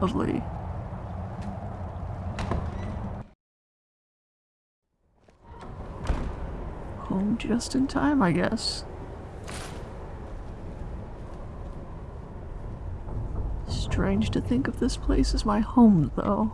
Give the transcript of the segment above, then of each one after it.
Lovely. Home just in time, I guess. Strange to think of this place as my home, though.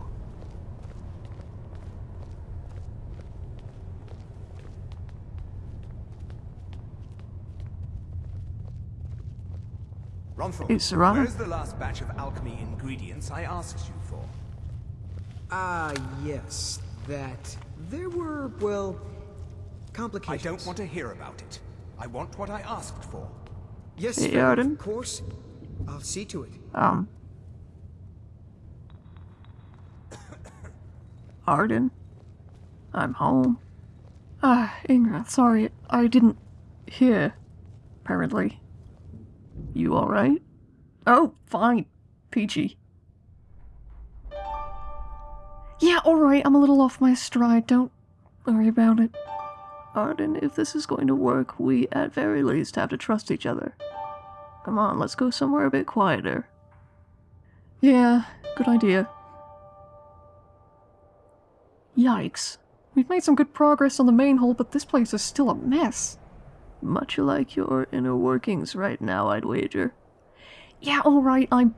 Ronthal, Hey, Serrano? where's the last batch of alchemy ingredients I asked you for? Ah, yes, that. There were, well, complications. I don't want to hear about it. I want what I asked for. Yes, Hey, Fred, of course. I'll see to it. Um. Arden? I'm home. Ah, Ingra, sorry, I didn't hear. Apparently. You alright? Oh, fine. Peachy. Yeah, alright, I'm a little off my stride, don't worry about it. Arden, if this is going to work, we at very least have to trust each other. Come on, let's go somewhere a bit quieter. Yeah, good idea. Yikes. We've made some good progress on the main hole, but this place is still a mess. Much like your inner workings right now, I'd wager. Yeah, alright, I'm...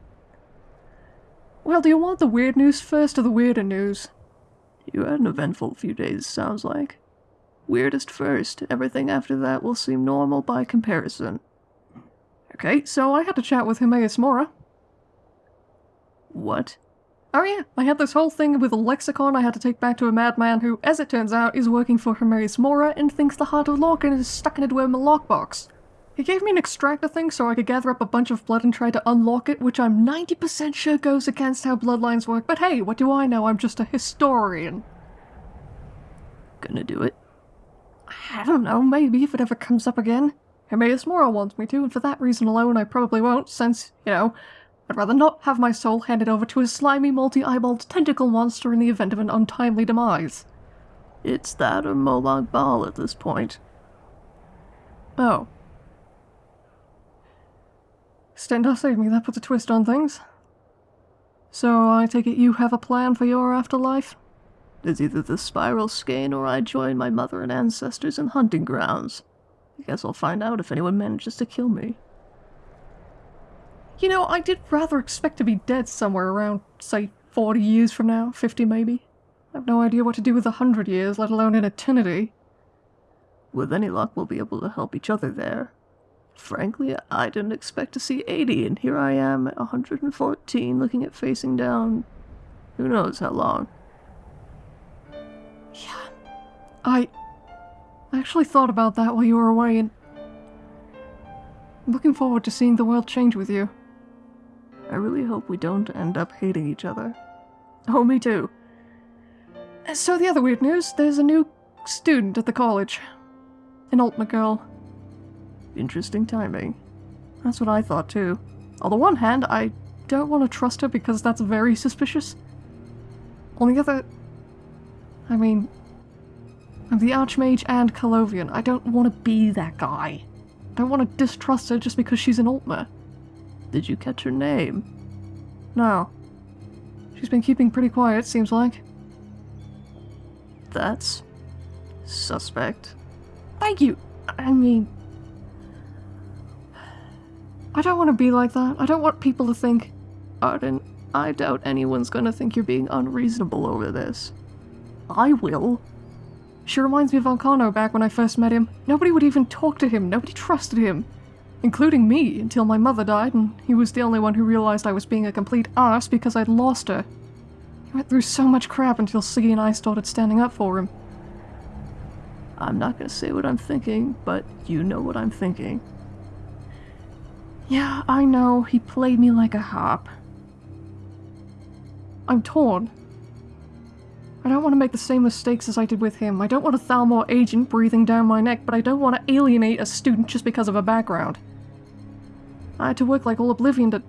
Well, do you want the weird news first or the weirder news? You had an eventful few days, sounds like. Weirdest first, everything after that will seem normal by comparison. Okay, so I had to chat with Hermaeus Mora. What? Oh yeah, I had this whole thing with a lexicon I had to take back to a madman who, as it turns out, is working for Hermaeus Mora and thinks the Heart of Lorkhan is stuck in a Dwemer lockbox. He gave me an extractor thing so I could gather up a bunch of blood and try to unlock it, which I'm 90% sure goes against how bloodlines work, but hey, what do I know? I'm just a historian. Gonna do it? I don't know, maybe if it ever comes up again. Hermaeus Mora wants me to, and for that reason alone I probably won't, since, you know, I'd rather not have my soul handed over to a slimy, multi-eyeballed tentacle monster in the event of an untimely demise. It's that or Molag Bal at this point. Oh. Stendarr saved me, that puts a twist on things. So I take it you have a plan for your afterlife? It's either the spiral skein or I join my mother and ancestors in hunting grounds. I guess I'll find out if anyone manages to kill me. You know, I did rather expect to be dead somewhere around, say, 40 years from now, 50 maybe. I have no idea what to do with a hundred years, let alone an eternity. With any luck, we'll be able to help each other there. Frankly, I didn't expect to see 80, and here I am at 114 looking at facing down who knows how long. Yeah. I I actually thought about that while you were away, and I'm looking forward to seeing the world change with you. I really hope we don't end up hating each other. Oh, me too. So the other weird news, there's a new student at the college. An Altmer girl. Interesting timing. That's what I thought too. On the one hand, I don't want to trust her because that's very suspicious. On the other... I mean... I'm the Archmage and Colovian. I don't want to be that guy. I don't want to distrust her just because she's an Altmer. Did you catch her name? No. She's been keeping pretty quiet, seems like. That's... suspect. Thank you! I mean... I don't want to be like that. I don't want people to think... Arden, I doubt anyone's gonna think you're being unreasonable over this. I will. She reminds me of Volcano back when I first met him. Nobody would even talk to him, nobody trusted him. Including me, until my mother died, and he was the only one who realized I was being a complete arse because I'd lost her. He went through so much crap until Siggy and I started standing up for him. I'm not gonna say what I'm thinking, but you know what I'm thinking. Yeah, I know, he played me like a harp. I'm torn. I don't want to make the same mistakes as I did with him. I don't want a Thalmor agent breathing down my neck, but I don't want to alienate a student just because of a background. I had to work like all Oblivion to...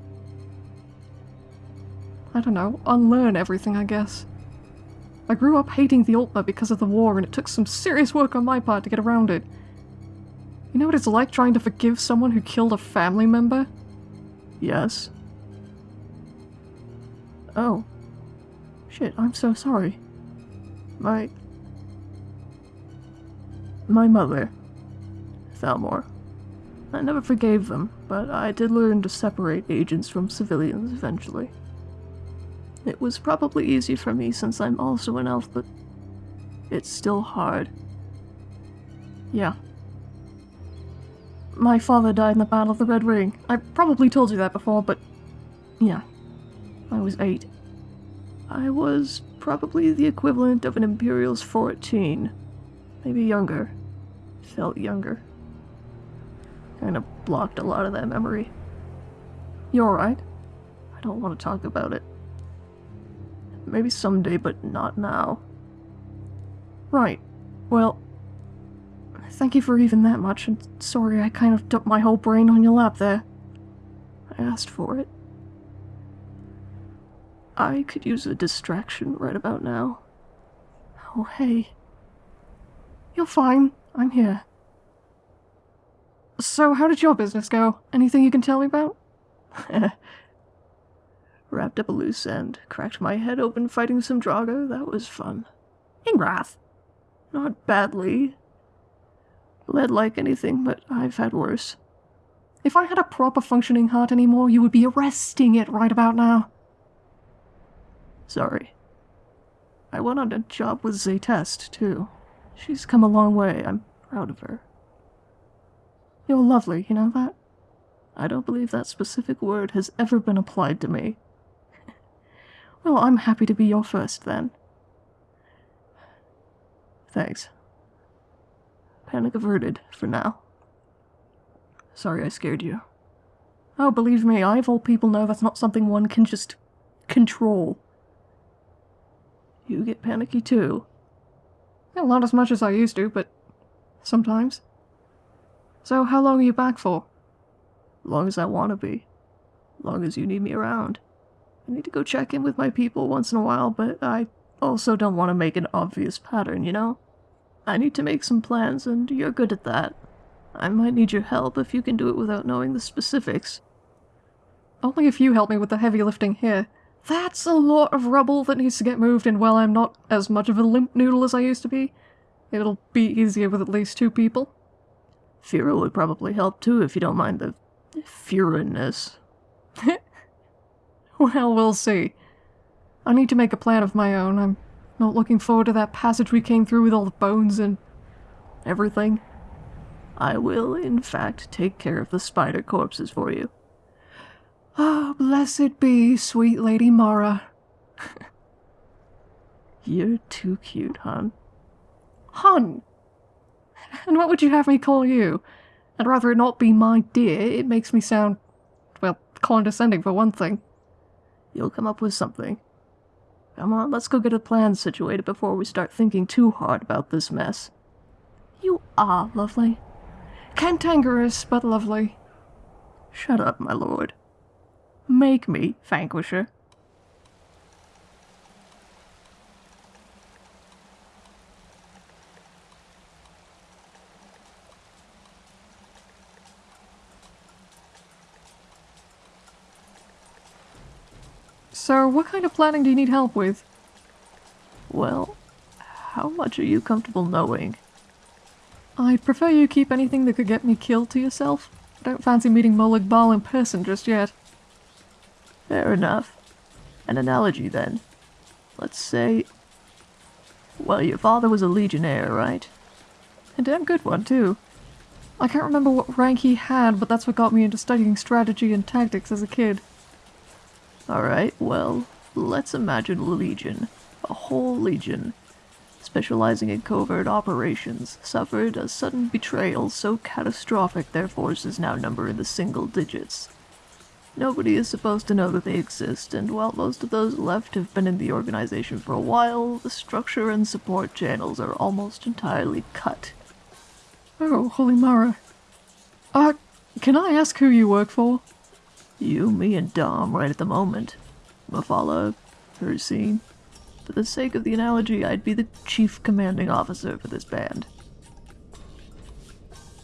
I don't know, unlearn everything, I guess. I grew up hating the Altmer because of the war, and it took some serious work on my part to get around it. You know what it's like trying to forgive someone who killed a family member? Yes. Oh. Shit, I'm so sorry. My. My mother. Thalmor. I never forgave them, but I did learn to separate agents from civilians eventually. It was probably easy for me since I'm also an elf, but it's still hard. Yeah. My father died in the Battle of the Red Ring. I probably told you that before, but yeah. I was eight. I was probably the equivalent of an Imperial's 14. Maybe younger. Felt younger. Kind of blocked a lot of that memory. You alright? I don't want to talk about it. Maybe someday, but not now. Right. Well, thank you for even that much, and sorry I kind of dumped my whole brain on your lap there. I asked for it. I could use a distraction right about now. Oh, hey. You're fine. I'm here. So, how did your business go? Anything you can tell me about? Wrapped up a loose end, cracked my head open fighting some Draugr. That was fun. Ingrath. Not badly. Bled like anything, but I've had worse. If I had a proper functioning heart anymore, you would be arresting it right about now. Sorry. I went on a job with Zaytest, too. She's come a long way. I'm proud of her. You're lovely, you know that? I don't believe that specific word has ever been applied to me. well, I'm happy to be your first, then. Thanks. Panic averted, for now. Sorry I scared you. Oh, believe me, I of all people know that's not something one can just control. You get panicky too. Not as much as I used to, but sometimes. So how long are you back for? Long as I want to be. Long as you need me around. I need to go check in with my people once in a while, but I also don't want to make an obvious pattern, you know? I need to make some plans, and you're good at that. I might need your help if you can do it without knowing the specifics. Only if you help me with the heavy lifting here. That's a lot of rubble that needs to get moved, and while I'm not as much of a limp noodle as I used to be, it'll be easier with at least two people. Fira would probably help too if you don't mind the Furinness. well, we'll see. I need to make a plan of my own. I'm not looking forward to that passage we came through with all the bones and everything. I will, in fact, take care of the spider corpses for you. Ah, oh, blessed be, sweet Lady Mara. You're too cute, hun. Hun! And what would you have me call you? I'd rather it not be my dear. It makes me sound, well, condescending for one thing. You'll come up with something. Come on, let's go get a plan situated before we start thinking too hard about this mess. You are lovely. Cantankerous, but lovely. Shut up, my lord. Make me, Vanquisher. So, what kind of planning do you need help with? Well, how much are you comfortable knowing? I'd prefer you keep anything that could get me killed to yourself. I don't fancy meeting Molag Bal in person just yet. Fair enough. An analogy, then. Let's say... Well, your father was a legionnaire, right? A damn good one, too. I can't remember what rank he had, but that's what got me into studying strategy and tactics as a kid. Alright, well, let's imagine a legion. A whole legion. Specializing in covert operations, suffered a sudden betrayal so catastrophic their forces now number in the single digits. Nobody is supposed to know that they exist, and while most of those left have been in the organization for a while, the structure and support channels are almost entirely cut. Oh, holy Mara. Uh, can I ask who you work for? You, me, and Dom right at the moment. Mephala, Hircine. For the sake of the analogy, I'd be the chief commanding officer for this band.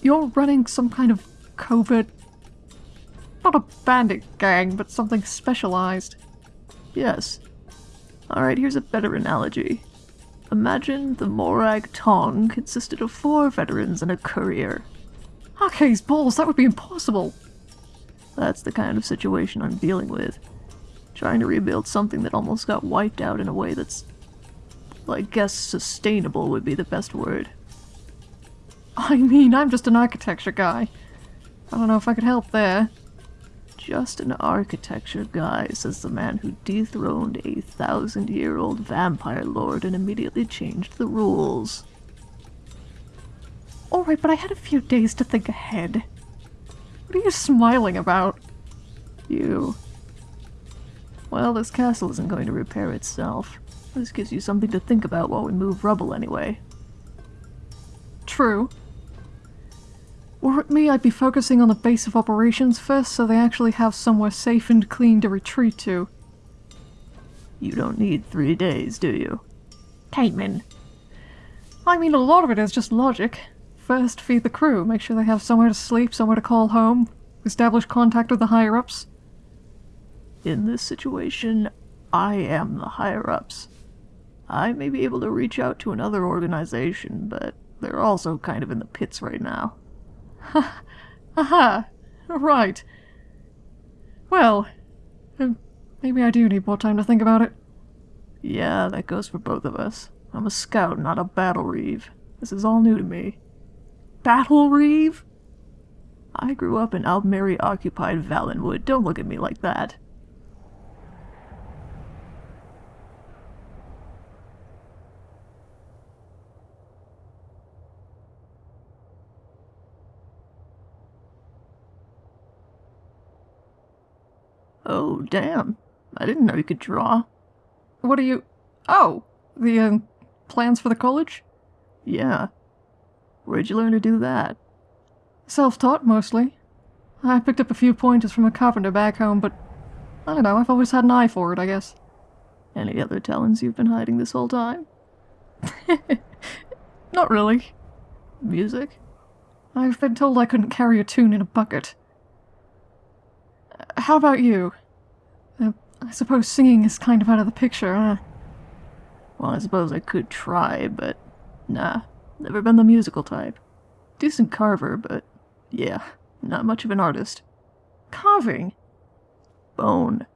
You're running some kind of covert... Not a bandit gang, but something specialized. Yes, Alright, here's a better analogy. Imagine the Morag Tong consisted of four veterans and a courier. Okay, balls, that would be impossible. That's the kind of situation I'm dealing with. Trying to rebuild something that almost got wiped out in a way that's. I guess sustainable would be the best word. I mean, I'm just an architecture guy. I don't know if I could help there. Just an architecture guy, says the man who dethroned a thousand year old vampire lord and immediately changed the rules. Alright, but I had a few days to think ahead. What are you smiling about? You. Well, this castle isn't going to repair itself. This gives you something to think about while we move rubble anyway. True. Were it me, I'd be focusing on the base of operations first so they actually have somewhere safe and clean to retreat to. You don't need three days, do you? Caitlin. I mean, a lot of it is just logic. First, feed the crew, make sure they have somewhere to sleep, somewhere to call home, establish contact with the higher-ups. In this situation, I am the higher-ups. I may be able to reach out to another organization, but they're also kind of in the pits right now. Ha! Aha! Right. Well, maybe I do need more time to think about it. Yeah, that goes for both of us. I'm a scout, not a battle reeve. This is all new to me. Battle reeve? I grew up in Aldmeri occupied Valenwood. Don't look at me like that. Oh, damn. I didn't know you could draw. What are you... Oh, the, uh, plans for the college? Yeah. Where'd you learn to do that? Self-taught, mostly. I picked up a few pointers from a carpenter back home, but I don't know, I've always had an eye for it, I guess. Any other talents you've been hiding this whole time? Not really. Music? I've been told I couldn't carry a tune in a bucket. Uh, how about you? Uh, I suppose singing is kind of out of the picture, huh? Well, I suppose I could try, but nah, never been the musical type. Decent carver, but yeah, not much of an artist. Carving? Bone.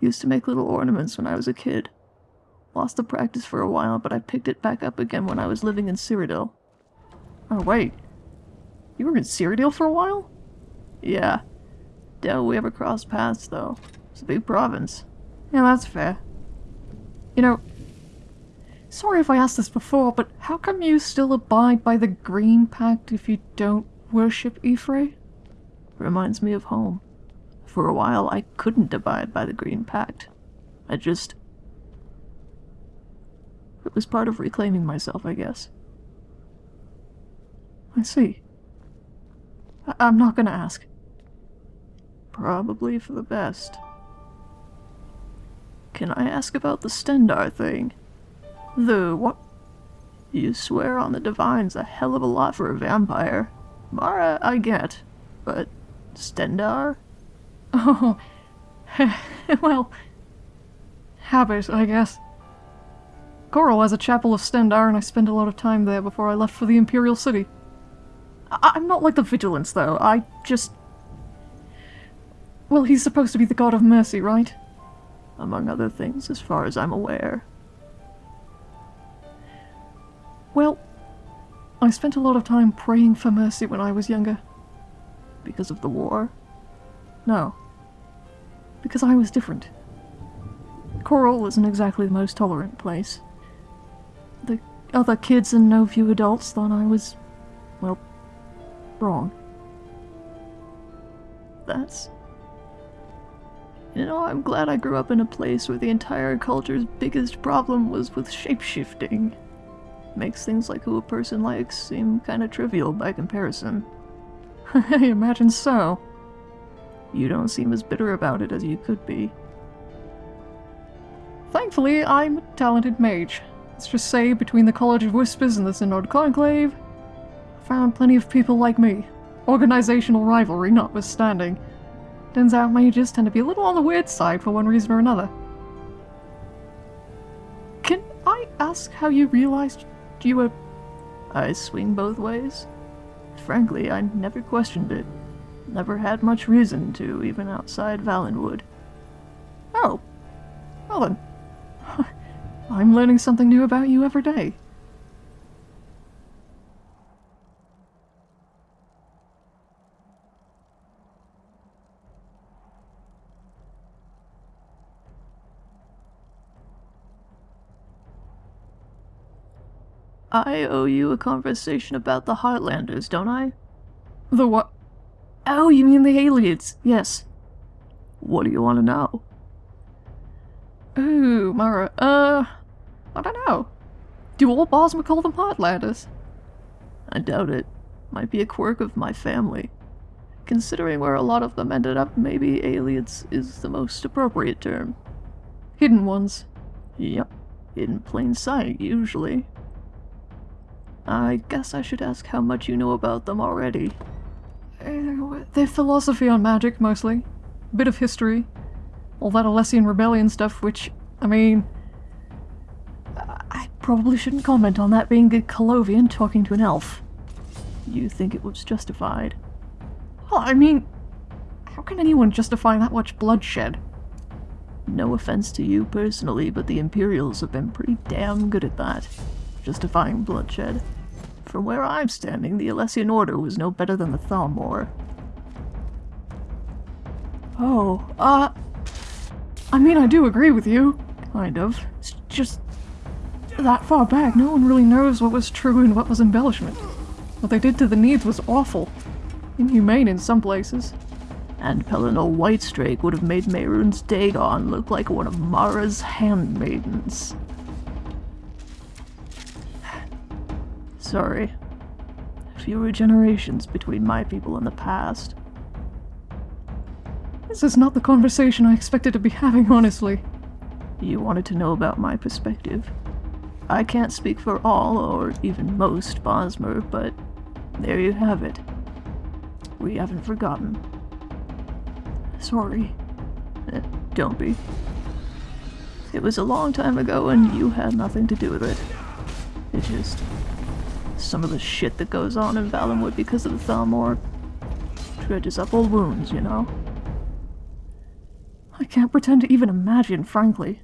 Used to make little ornaments when I was a kid. Lost the practice for a while, but I picked it back up again when I was living in Cyrodiil. Oh, wait. You were in Cyrodiil for a while? Yeah. Doubt we ever crossed paths, though. It's a big province. Yeah, that's fair. You know, sorry if I asked this before, but how come you still abide by the Green Pact if you don't worship Y'ffre? Reminds me of home. For a while, I couldn't abide by the Green Pact. I just... It was part of reclaiming myself, I guess. I see. I I'm not gonna ask. Probably for the best. Can I ask about the Stendarr thing? The what? You swear on the Divines a hell of a lot for a vampire. Mara, I get. But Stendarr? Oh, well, habit, I guess. Chorrol has a chapel of Stendarr, and I spent a lot of time there before I left for the Imperial City. I I'm not like the Vigilants, though. I just... Well, he's supposed to be the god of mercy, right? Among other things, as far as I'm aware. Well, I spent a lot of time praying for mercy when I was younger. Because of the war? No. Because I was different. Chorrol isn't exactly the most tolerant place. The other kids and no few adults thought I was, well, wrong. That's... You know, I'm glad I grew up in a place where the entire culture's biggest problem was with shapeshifting. Makes things like who a person likes seem kinda trivial by comparison. I imagine so. You don't seem as bitter about it as you could be. Thankfully, I'm a talented mage. Let's just say, between the College of Whispers and the Synod Conclave, I found plenty of people like me. Organizational rivalry notwithstanding. Turns out mages tend to be a little on the weird side for one reason or another. Can I ask how you realized you were. I swing both ways. Frankly, I never questioned it. Never had much reason to, even outside Valenwood. Oh. Well then. I'm learning something new about you every day. I owe you a conversation about the Heartlanders, don't I? The what? Oh, you mean the Ayleids? Yes. What do you want to know? Ooh, Mara, uh, I don't know. Do all Bosmer call them Heartlanders? I doubt it. Might be a quirk of my family. Considering where a lot of them ended up, maybe Ayleids is the most appropriate term. Hidden ones. Yep. In plain sight, usually. I guess I should ask how much you know about them already. Uh, their philosophy on magic, mostly. Bit of history. All that Alessian rebellion stuff, which, I mean... I probably shouldn't comment on that being a Colovian talking to an elf. You think it was justified? Well, I mean... How can anyone justify that much bloodshed? No offense to you personally, but the Imperials have been pretty damn good at that. Justifying bloodshed. From where I'm standing, the Alessian Order was no better than the Thalmor. Oh, uh... I mean, I do agree with you. Kind of. It's just... That far back, no one really knows what was true and what was embellishment. What they did to the Nedes was awful. Inhumane in some places. And Pelinal Whitestrake would have made Mehrunes Dagon look like one of Mara's handmaidens. Sorry. Fewer generations between my people and the past. This is not the conversation I expected to be having, honestly. You wanted to know about my perspective. I can't speak for all, or even most, Bosmer, but there you have it. We haven't forgotten. Sorry. Eh, don't be. It was a long time ago and you had nothing to do with it. It just... Some of the shit that goes on in Valenwood because of the Thalmor dredges up old wounds, you know? I can't pretend to even imagine, frankly.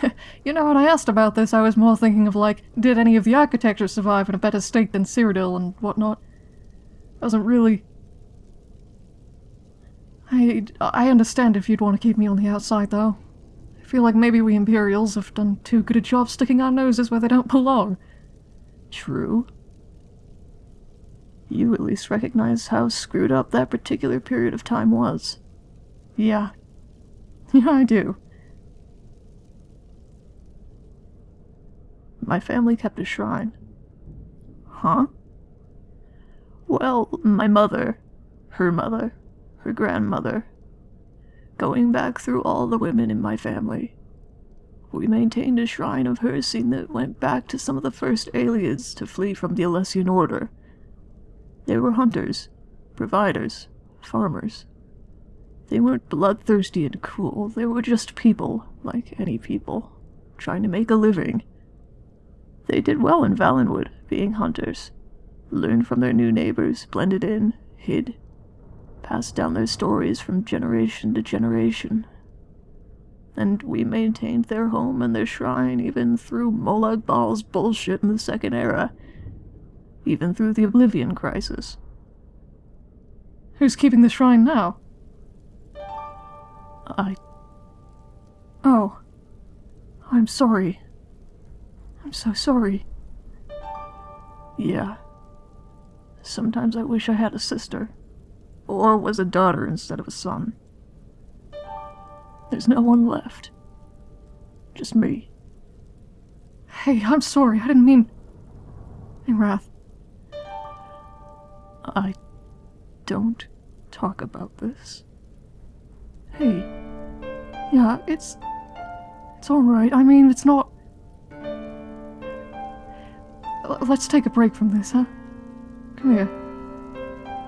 you know, when I asked about this, I was more thinking of like, did any of the architecture survive in a better state than Cyrodiil and whatnot? I wasn't really... I, I understand if you'd want to keep me on the outside, though. I feel like maybe we Imperials have done too good a job sticking our noses where they don't belong. True. You at least recognize how screwed up that particular period of time was. Yeah. Yeah, I do. My family kept a shrine. Huh? Well, my mother, her mother, her grandmother, going back through all the women in my family. We maintained a shrine of her that went back to some of the first Ayleids to flee from the Alessian Order. They were hunters, providers, farmers. They weren't bloodthirsty and cruel, they were just people, like any people, trying to make a living. They did well in Valenwood, being hunters. Learned from their new neighbors, blended in, hid, passed down their stories from generation to generation. And we maintained their home and their shrine even through Molag Bal's bullshit in the Second Era. Even through the Oblivion Crisis. Who's keeping the shrine now? I. Oh. I'm sorry. I'm so sorry. Yeah. Sometimes I wish I had a sister. Or was a daughter instead of a son. There's no one left. Just me. Hey, I'm sorry. I didn't mean. Ingrath. I don't talk about this. Hey. Yeah, it's. It's alright. I mean, it's not. L- let's take a break from this, huh? Come here.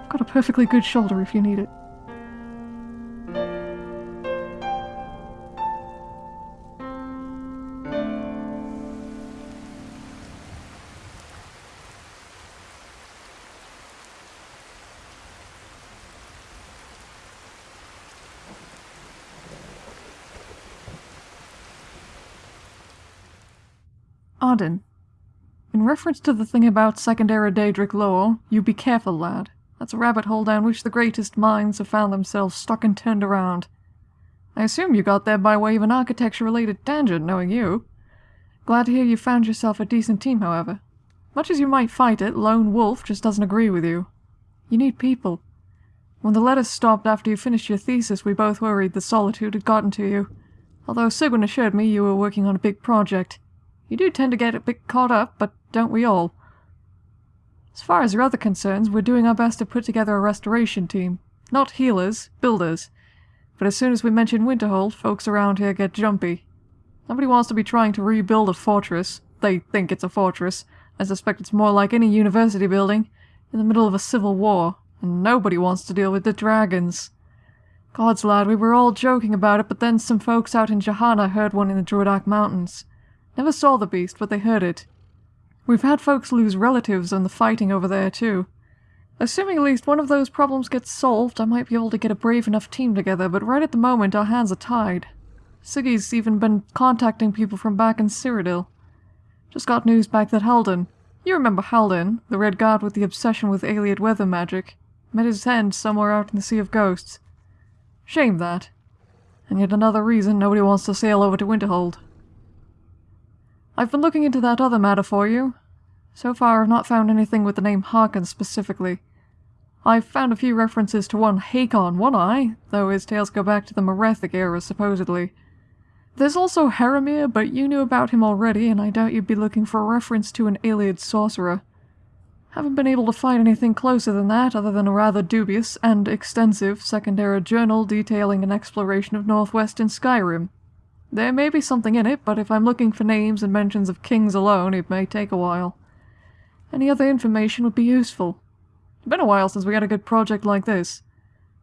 I've got a perfectly good shoulder if you need it. Reference to the thing about secondary Daedric lore, you be careful, lad. That's a rabbit hole down which the greatest minds have found themselves stuck and turned around. I assume you got there by way of an architecture-related tangent, knowing you. Glad to hear you found yourself a decent team, however. Much as you might fight it, Lone Wolf just doesn't agree with you. You need people. When the letters stopped after you finished your thesis, we both worried the solitude had gotten to you. Although Sigwin assured me you were working on a big project. You do tend to get a bit caught up, but don't we all? As far as your other concerns, we're doing our best to put together a restoration team. Not healers, builders. But as soon as we mention Winterhold, folks around here get jumpy. Nobody wants to be trying to rebuild a fortress. They think it's a fortress. I suspect it's more like any university building, in the middle of a civil war, and nobody wants to deal with the dragons. Gods, lad, we were all joking about it, but then some folks out in Jehanna heard one in the Druadach Mountains. Never saw the beast, but they heard it. We've had folks lose relatives in the fighting over there, too. Assuming at least one of those problems gets solved, I might be able to get a brave enough team together, but right at the moment our hands are tied. Siggy's even been contacting people from back in Cyrodiil. Just got news back that Halden, you remember Halden, the Redguard with the obsession with Ayleid weather magic, met his end somewhere out in the Sea of Ghosts. Shame that. And yet another reason nobody wants to sail over to Winterhold. I've been looking into that other matter for you. So far I've not found anything with the name Harkon specifically. I've found a few references to one Hakon One Eye, though his tales go back to the Merethic era supposedly. There's also Haramir, but you knew about him already, and I doubt you'd be looking for a reference to an Ayleid sorcerer. Haven't been able to find anything closer than that, other than a rather dubious and extensive secondary journal detailing an exploration of northwestern Skyrim. There may be something in it, but if I'm looking for names and mentions of kings alone, it may take a while. Any other information would be useful. It's been a while since we had a good project like this.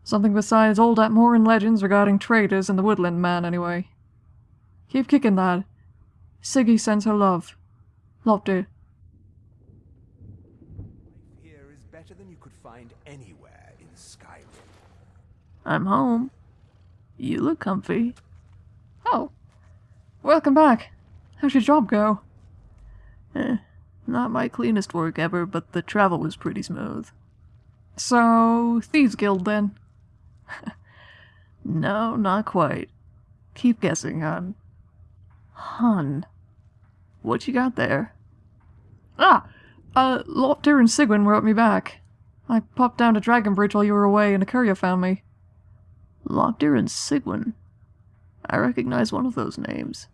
Something besides old Atmoran legends regarding traders and the Woodland Man, anyway. Keep kicking, lad. Siggy sends her love. Love, Lopter. Here is better than you could find anywhere in Skyrim. I'm home. You look comfy. Welcome back. How's your job go? Eh, not my cleanest work ever, but the travel was pretty smooth. So, Thieves Guild then? no, not quite. Keep guessing, hon. Hun. What you got there? Ah! Uh, Lopter and Sigwin wrote me back. I popped down to Dragonbridge while you were away and a courier found me. Lopter and Sigwin? I recognize one of those names.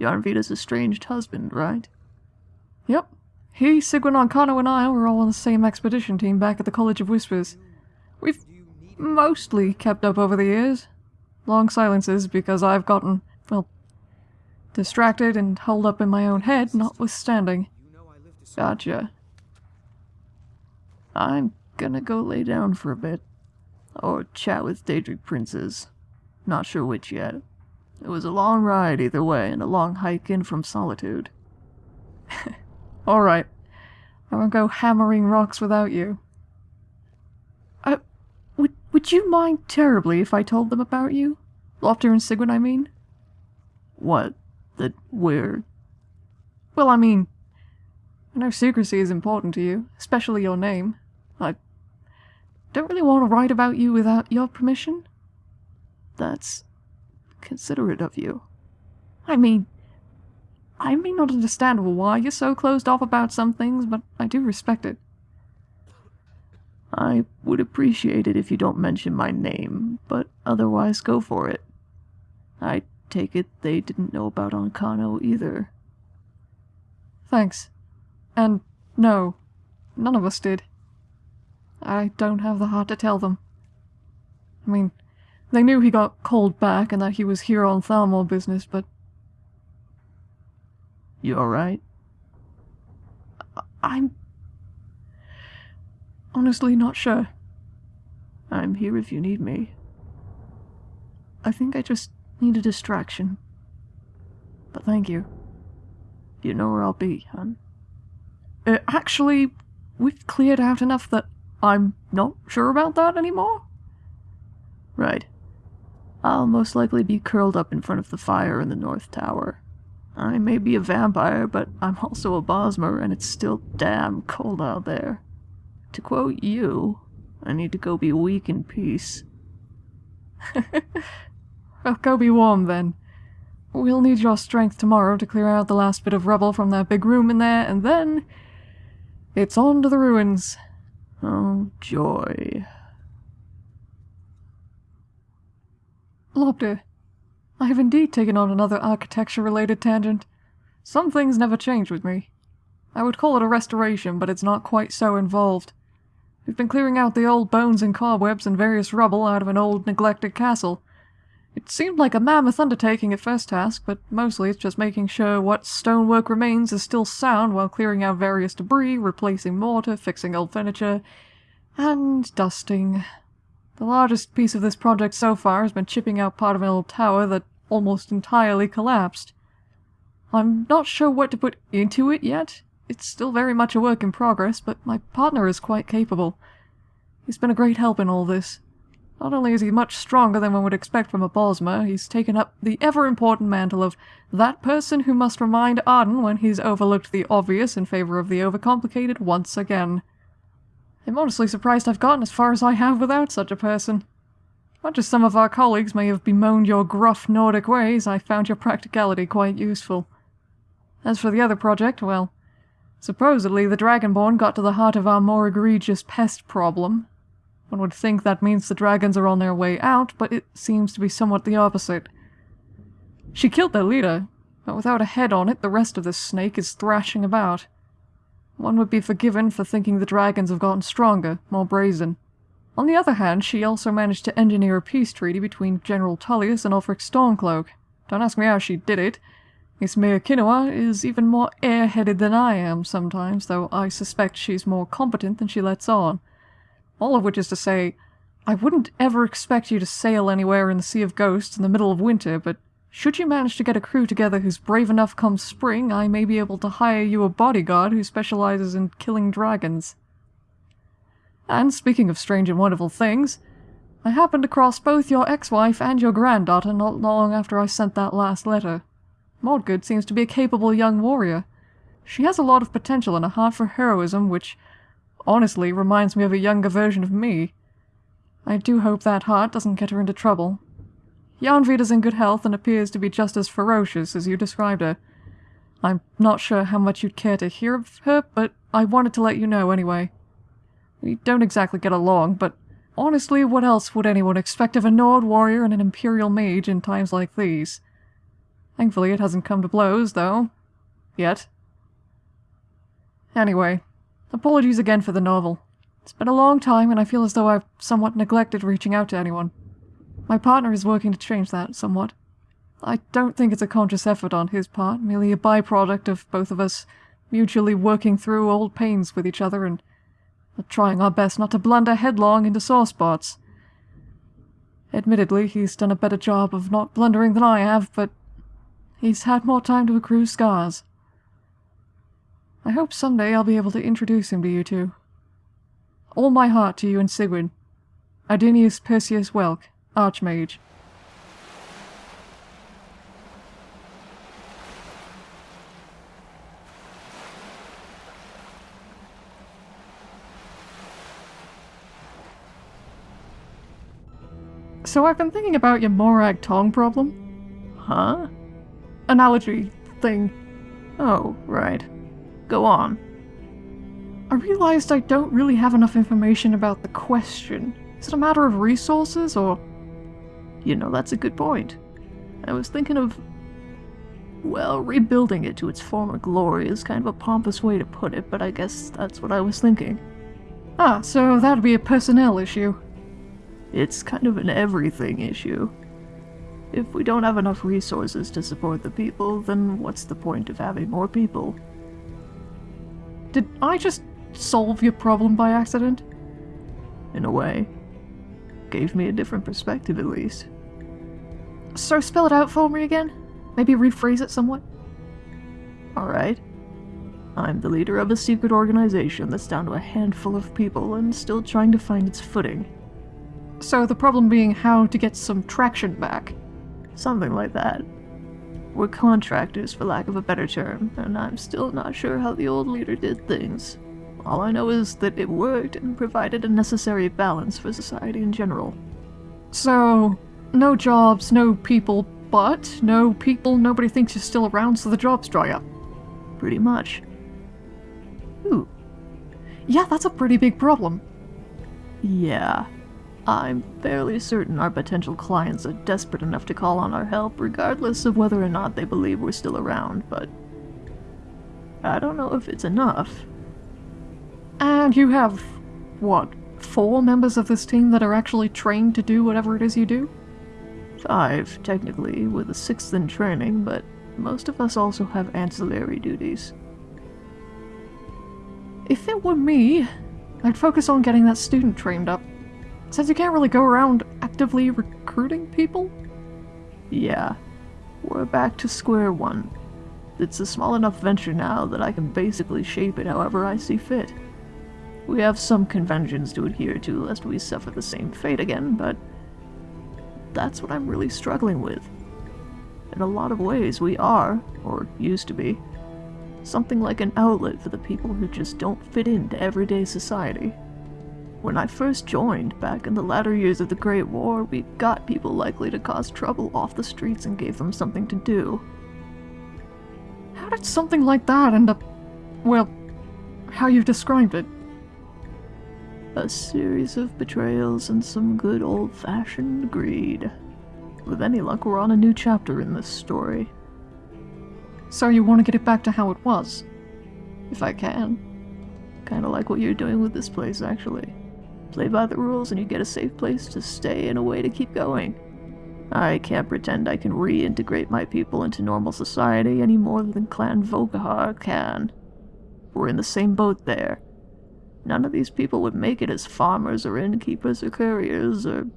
Yarnvida's estranged husband, right? Yep. He, Sigwin Onkano, and I were all on the same expedition team back at the College of Whispers. We've mostly kept up over the years. Long silences because I've gotten, well, distracted and holed up in my own head, notwithstanding. Gotcha. I'm gonna go lay down for a bit. Or chat with Daedric Princes. Not sure which yet. It was a long ride either way, and a long hike in from Solitude. Alright. I won't go hammering rocks without you. Uh, would, would you mind terribly if I told them about you? Lopter and Sigwin, I mean? What? That we're... Well, I mean... I know secrecy is important to you, especially your name. I don't really want to write about you without your permission. That's considerate of you. I mean, I may not understand why you're so closed off about some things, but I do respect it. I would appreciate it if you don't mention my name, but otherwise go for it. I take it they didn't know about Onkano either. Thanks. And no, none of us did. I don't have the heart to tell them. I mean, they knew he got called back and that he was here on Thalmor business, but... You alright? I'm... honestly not sure. I'm here if you need me. I think I just need a distraction. But thank you. You know where I'll be, hon. Uh, actually, we've cleared out enough that I'm not sure about that anymore. Right. I'll most likely be curled up in front of the fire in the North Tower. I may be a vampire, but I'm also a Bosmer, and it's still damn cold out there. To quote you, I need to go be weak in peace. Well, oh, go be warm then. We'll need your strength tomorrow to clear out the last bit of rubble from that big room in there, and then. It's on to the ruins. Oh, joy. Lopter, I have indeed taken on another architecture related tangent. Some things never change with me. I would call it a restoration, but it's not quite so involved. We've been clearing out the old bones and cobwebs and various rubble out of an old neglected castle. It seemed like a mammoth undertaking at first task, but mostly it's just making sure what stonework remains is still sound while clearing out various debris, replacing mortar, fixing old furniture, and dusting. The largest piece of this project so far has been chipping out part of an old tower that almost entirely collapsed. I'm not sure what to put into it yet. It's still very much a work in progress, but my partner is quite capable. He's been a great help in all this. Not only is he much stronger than one would expect from a Bosmer, he's taken up the ever-important mantle of that person who must remind Arden when he's overlooked the obvious in favor of the overcomplicated once again. I'm honestly surprised I've gotten as far as I have without such a person. Much as some of our colleagues may have bemoaned your gruff Nordic ways, I found your practicality quite useful. As for the other project, well, supposedly the Dragonborn got to the heart of our more egregious pest problem. One would think that means the dragons are on their way out, but it seems to be somewhat the opposite. She killed their leader, but without a head on it, the rest of this snake is thrashing about. One would be forgiven for thinking the dragons have gotten stronger, more brazen. On the other hand, she also managed to engineer a peace treaty between General Tullius and Ulfric Stormcloak. Don't ask me how she did it. Miss Mia Kinoa is even more airheaded than I am sometimes, though I suspect she's more competent than she lets on. All of which is to say, I wouldn't ever expect you to sail anywhere in the Sea of Ghosts in the middle of winter, but should you manage to get a crew together who's brave enough come spring, I may be able to hire you a bodyguard who specializes in killing dragons. And speaking of strange and wonderful things, I happened across both your ex-wife and your granddaughter not long after I sent that last letter. Mordgood seems to be a capable young warrior. She has a lot of potential and a heart for heroism, which honestly reminds me of a younger version of me. I do hope that heart doesn't get her into trouble. Yarnvid is in good health and appears to be just as ferocious as you described her. I'm not sure how much you'd care to hear of her, but I wanted to let you know anyway. We don't exactly get along, but honestly, what else would anyone expect of a Nord warrior and an Imperial mage in times like these? Thankfully, it hasn't come to blows, though. Yet. Anyway, apologies again for the novel. It's been a long time, and I feel as though I've somewhat neglected reaching out to anyone. My partner is working to change that somewhat. I don't think it's a conscious effort on his part, merely a byproduct of both of us mutually working through old pains with each other and trying our best not to blunder headlong into sore spots. Admittedly, he's done a better job of not blundering than I have, but he's had more time to accrue scars. I hope someday I'll be able to introduce him to you two. All my heart to you and Sigurd. Adenius Perseus Welk, Archmage. So I've been thinking about your Morag Tong problem. Huh? Analogy thing. Oh, right. Go on. I realized I don't really have enough information about the question. Is it a matter of resources, or You know, that's a good point. I was thinking of. Well, rebuilding it to its former glory is kind of a pompous way to put it, but I guess that's what I was thinking. Ah, so that'd be a personnel issue. It's kind of an everything issue. If we don't have enough resources to support the people, then what's the point of having more people? Did I just solve your problem by accident? In a way. Gave me a different perspective, at least. So spell it out for me again? Maybe rephrase it somewhat? Alright. I'm the leader of a secret organization that's down to a handful of people and still trying to find its footing. So the problem being how to get some traction back. Something like that. We're contractors, for lack of a better term, and I'm still not sure how the old leader did things. All I know is that it worked and provided a necessary balance for society in general. So, no jobs, no people, but no people, nobody thinks you're still around, so the jobs dry up. Pretty much. Ooh, Yeah, that's a pretty big problem. yeah. I'm fairly certain our potential clients are desperate enough to call on our help, regardless of whether or not they believe we're still around, but. I don't know if it's enough. And you have, what, four members of this team that are actually trained to do whatever it is you do? Five, technically, with a sixth in training, but most of us also have ancillary duties. If it were me, I'd focus on getting that student trained up. Since you can't really go around actively recruiting people? Yeah, we're back to square one. It's a small enough venture now that I can basically shape it however I see fit. We have some conventions to adhere to lest we suffer the same fate again, but that's what I'm really struggling with. In a lot of ways, we are, or used to be, something like an outlet for the people who just don't fit into everyday society. When I first joined, back in the latter years of the Great War, we got people likely to cause trouble off the streets and gave them something to do. How did something like that end up, well, how you've described it? A series of betrayals and some good old fashioned greed. With any luck, we're on a new chapter in this story. So you want to get it back to how it was? If I can. Kinda like what you're doing with this place, actually. Play by the rules and you get a safe place to stay and a way to keep going. I can't pretend I can reintegrate my people into normal society any more than Clan Volkihar can. We're in the same boat there. None of these people would make it as farmers or innkeepers or couriers or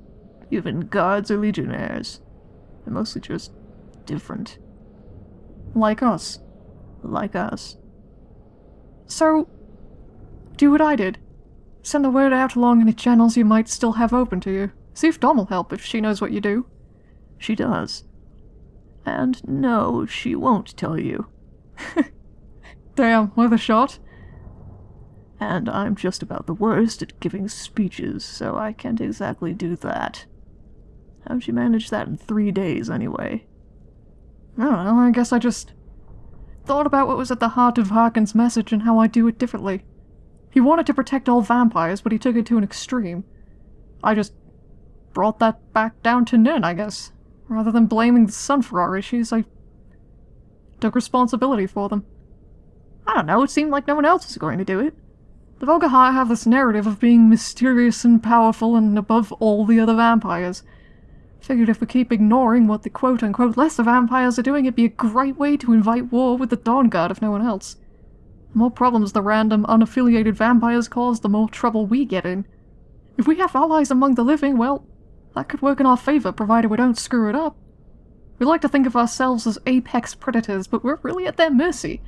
even guards or legionnaires. They're mostly just different. Like us. Like us. So, do what I did. Send the word out along any channels you might still have open to you. See if Dom will help if she knows what you do. She does. And no, she won't tell you. Damn, worth a shot. And I'm just about the worst at giving speeches, so I can't exactly do that. How'd you manage that in three days, anyway? I don't know, I guess I just thought about what was at the heart of Harkon's message and how I'd do it differently. He wanted to protect all vampires, but he took it to an extreme. I just brought that back down to Nirn, I guess. Rather than blaming the sun for our issues, I took responsibility for them. I don't know, it seemed like no one else was going to do it. The Volkihar have this narrative of being mysterious and powerful and above all the other vampires. Figured if we keep ignoring what the quote-unquote lesser vampires are doing, it'd be a great way to invite war with the Dawnguard if no one else. The more problems the random, unaffiliated vampires cause, the more trouble we get in. If we have allies among the living, well, that could work in our favor, provided we don't screw it up. We like to think of ourselves as apex predators, but we're really at their mercy.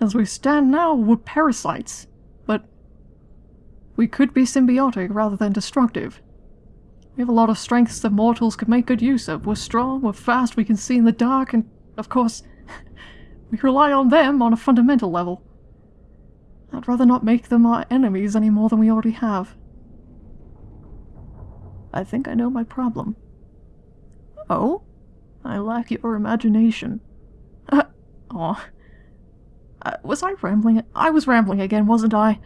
As we stand now, we're parasites. We could be symbiotic rather than destructive. We have a lot of strengths that mortals could make good use of. We're strong, we're fast, we can see in the dark, and, of course, we rely on them on a fundamental level. I'd rather not make them our enemies any more than we already have. I think I know my problem. Oh? I lack your imagination. Uh, aw. Uh, was I rambling? I was rambling again, wasn't I?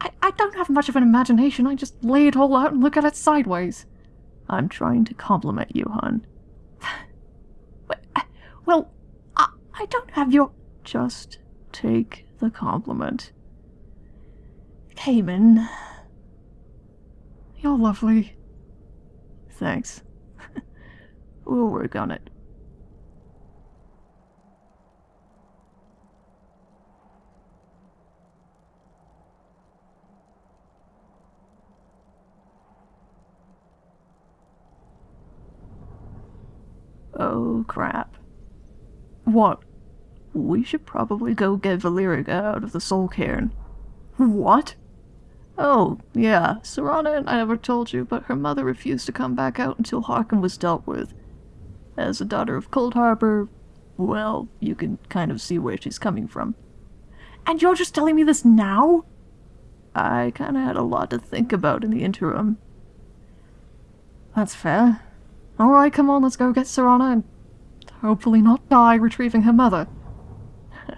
I? I don't have much of an imagination, I just lay it all out and look at it sideways. I'm trying to compliment you, hon. Well, I, I don't have your... Just take the compliment. Cayman. You're lovely. Thanks. we'll work on it. Oh crap. What? We should probably go get Valerica out of the soul cairn. What? Oh, yeah, Serana, I never told you, but her mother refused to come back out until Harkon was dealt with. As a daughter of Coldharbour, Well, you can kind of see where she's coming from. And you're just telling me this now? I kind of had a lot to think about in the interim. That's fair. Alright, come on, let's go get Serana and hopefully not die retrieving her mother.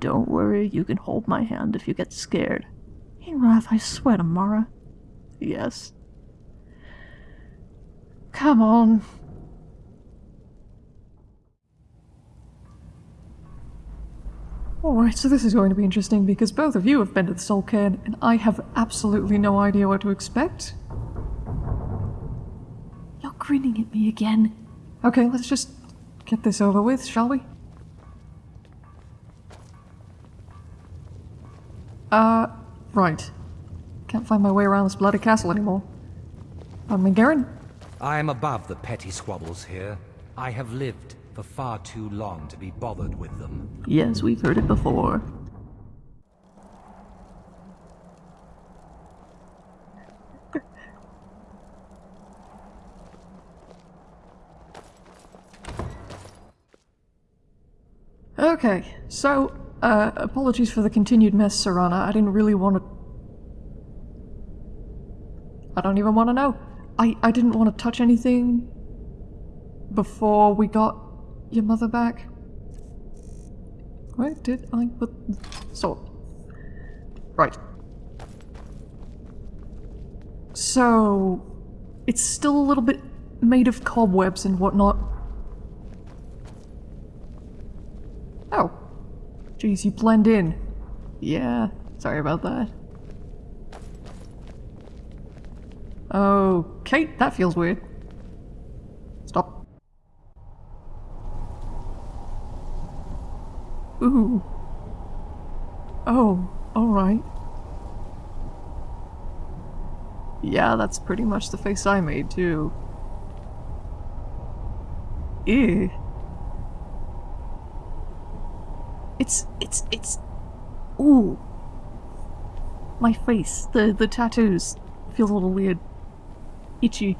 Don't worry, you can hold my hand if you get scared. Ingrath, I swear to Mara. Yes. Come on. Alright, so this is going to be interesting because both of you have been to the Soul Cairn and I have absolutely no idea what to expect. You're grinning at me again. Okay, let's just get this over with, shall we? Uh, right. Can't find my way around this bloody castle anymore. Pardon me, Garan? I am above the petty squabbles here. I have lived for far too long to be bothered with them. Yes, we've heard it before. Okay, so, uh, apologies for the continued mess, Serana. I didn't really want to... I don't even want to know. I, I didn't want to touch anything before we got your mother back. Where did I put so Right. So it's still a little bit made of cobwebs and whatnot. Oh. Jeez, you blend in. Yeah, sorry about that. Okay, that feels weird. Stop. Ooh. Oh, alright. Yeah, that's pretty much the face I made, too. Ew. It's, it's, it's... Ooh. My face, the, the tattoos, feels a little weird. Itchy.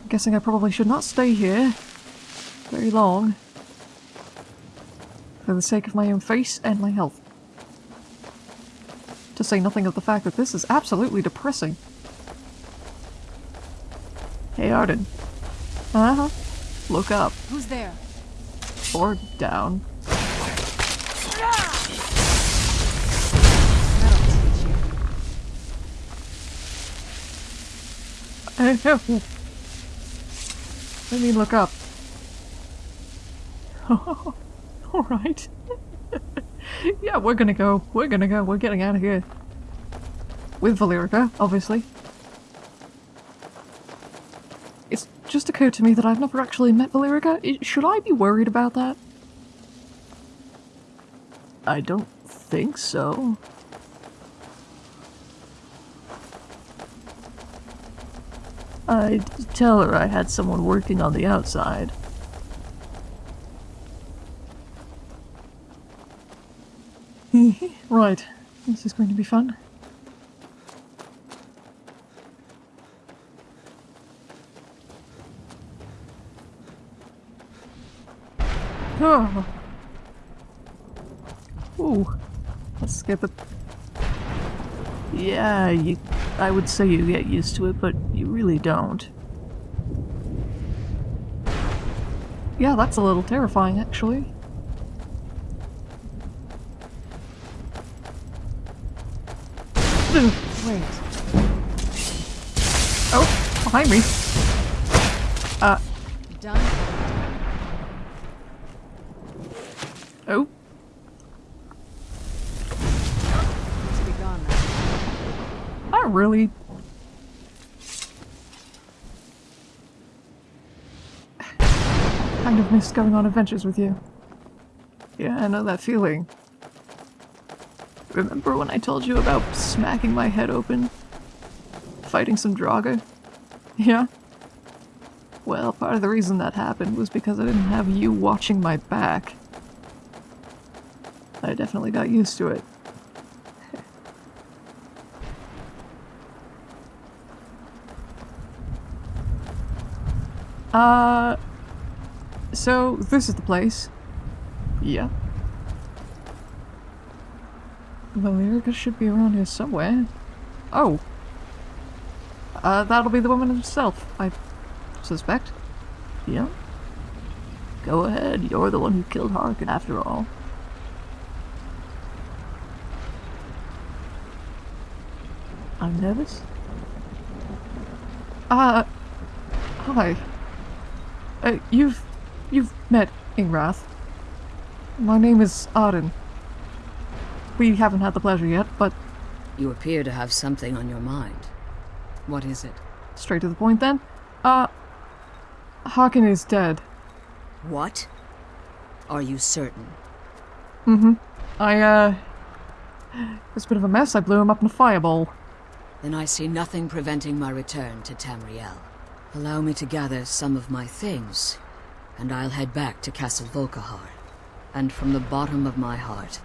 I'm guessing I probably should not stay here very long. For the sake of my own face and my health. To say nothing of the fact that this is absolutely depressing. Hey Arden. Uh-huh. Look up. Who's there? Or down. I know. Let me look up. Alright. yeah, we're gonna go. We're gonna go. We're getting out of here. With Valerica, obviously. It's just occurred to me that I've never actually met Valerica. I- Should I be worried about that? I don't think so. I'd tell her I had someone working on the outside. right. This is going to be fun. Oh. Ooh. Let's skip it. Yeah, you I would say you get used to it, but you really don't. Yeah, that's a little terrifying, actually. Wait. Oh, behind me. Uh, Done. oh. Needs to be gone Really. Kind of missed going on adventures with you. Yeah, I know that feeling. Remember when I told you about smacking my head open? Fighting some Draugr? Yeah? Well, part of the reason that happened was because I didn't have you watching my back. I definitely got used to it. Uh, so this is the place. Yeah. the Valerica should be around here somewhere. Oh. Uh, that'll be the woman herself, I suspect. Yeah. Go ahead, you're the one who killed Harkon after all. I'm nervous. Uh, hi. Uh, you've, you've met Ingrath. My name is Arden. We haven't had the pleasure yet, but You appear to have something on your mind. What is it? straight to the point then. Uh, Harkon is dead. What? Are you certain? Mm-hmm. I, uh, it was a bit of a mess. I blew him up in a fireball. Then I see nothing preventing my return to Tamriel. Allow me to gather some of my things, and I'll head back to Castle Volkihar. And from the bottom of my heart,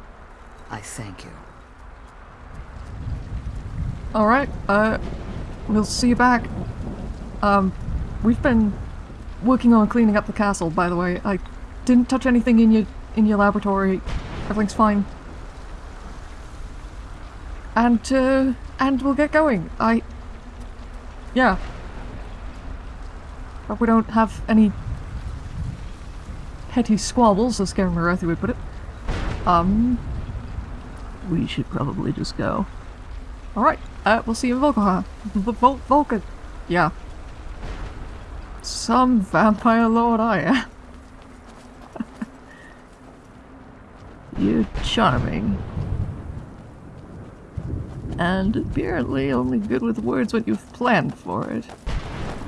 I thank you. Alright, uh, we'll see you back. Um, we've been working on cleaning up the castle, by the way. I didn't touch anything in your, in your laboratory. Everything's fine. And, uh, and we'll get going. I... Yeah. Hope we don't have any petty squabbles, as Garan Marethi would put it. Um, we should probably just go. Alright, uh, we'll see you in Volkihar. V- Vol- Volca... Yeah. Some vampire lord I am. You're charming. And apparently only good with words when you've planned for it.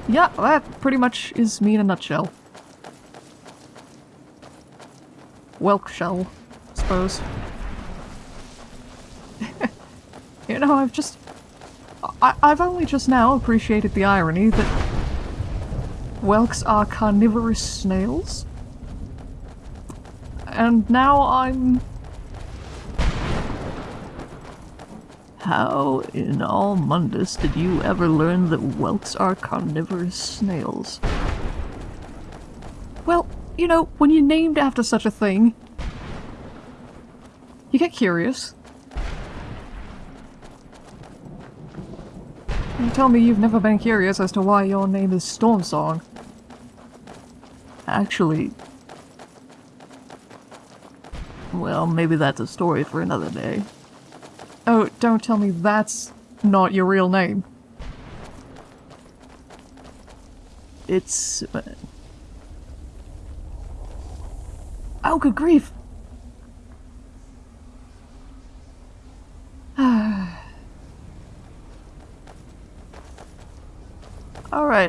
Yeah, that pretty much is me in a nutshell. Welk shell, I suppose. you know, I've just... I I've only just now appreciated the irony that Whelks are carnivorous snails. And now I'm... How in all Mundus did you ever learn that whelks are carnivorous snails? Well, you know, when you're named after such a thing, you get curious. You tell me you've never been curious as to why your name is Stormsong. Actually... Well, maybe that's a story for another day. Oh, don't tell me that's not your real name. It's... uh, Oh, good grief! Alright,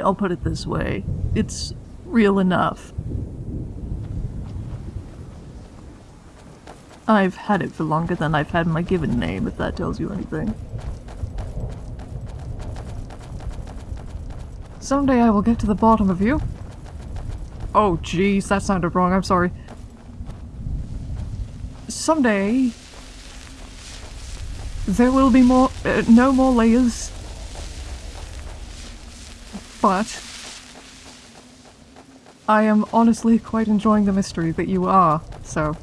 I'll put it this way. It's real enough. I've had it for longer than I've had my given name, if that tells you anything. Someday I will get to the bottom of you. Oh, jeez, that sounded wrong, I'm sorry. Someday... There will be more- uh, no more layers. But... I am honestly quite enjoying the mystery that you are, so...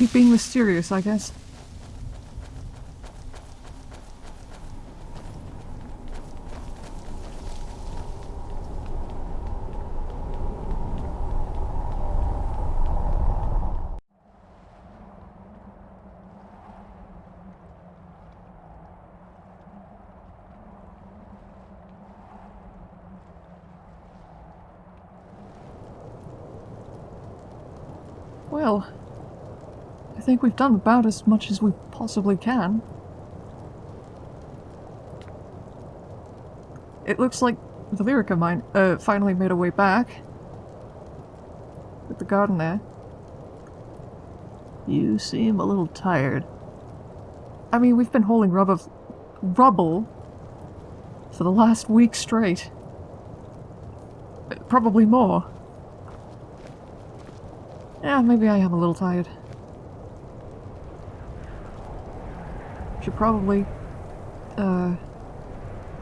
Keep being mysterious, I guess. Well, I think we've done about as much as we possibly can. It looks like the Lyrica mine uh, finally made a way back. With the garden there. You seem a little tired. I mean, we've been hauling rub of rubble for the last week straight. Probably more. Yeah, maybe I am a little tired. Probably, uh,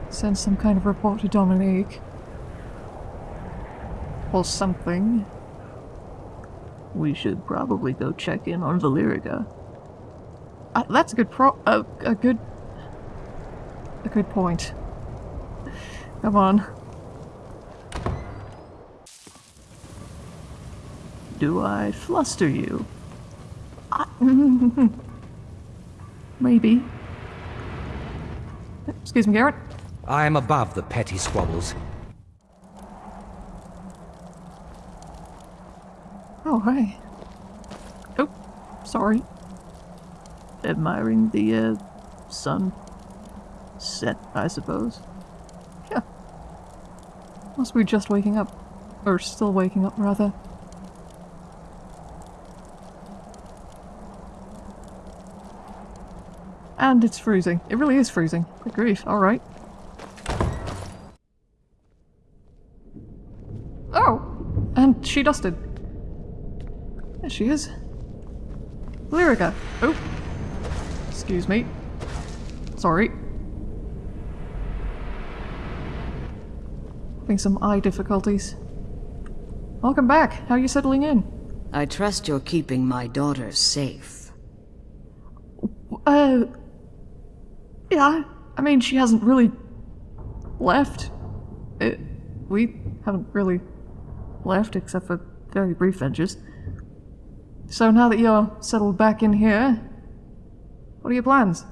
send some kind of report to Dominique. Or something. We should probably go check in on Valerica. Uh, that's a good pro- a, a good... A good point. Come on. Do I fluster you? Maybe. Excuse me, Garrett. I am above the petty squabbles. Oh, hey. Oh, sorry. Admiring the, uh, sun set, I suppose. Yeah. Must be just waking up. Or still waking up, rather. And it's freezing. It really is freezing. Good grief. Alright. Oh! And she dusted. There she is. Lyrica. Oh. Excuse me. Sorry. Having some eye difficulties. Welcome back. How are you settling in? I trust you're keeping my daughter safe. Uh. Yeah, I mean, she hasn't really left. It, we haven't really left except for very brief ventures. So now that you're settled back in here, what are your plans?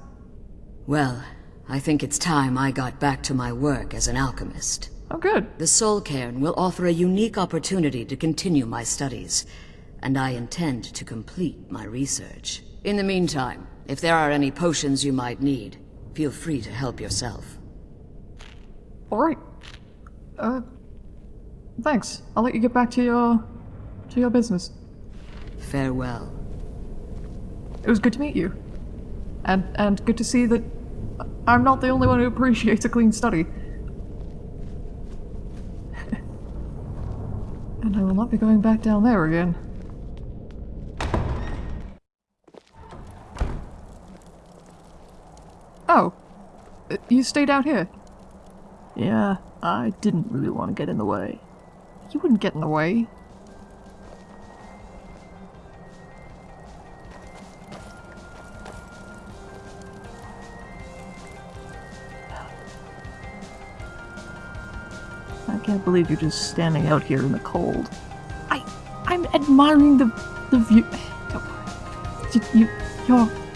Well, I think it's time I got back to my work as an alchemist. Oh, good. The Soul Cairn will offer a unique opportunity to continue my studies, and I intend to complete my research. In the meantime, if there are any potions you might need, feel free to help yourself. Alright. Uh, thanks. I'll let you get back to your, to your business. Farewell. It was good to meet you. And, and good to see that I'm not the only one who appreciates a clean study. and I will not be going back down there again. Oh. You stayed out here? Yeah, I didn't really want to get in the way. You wouldn't get in the way. I can't believe you're just standing out here in the cold. I, I'm admiring the, the view. You, you, you're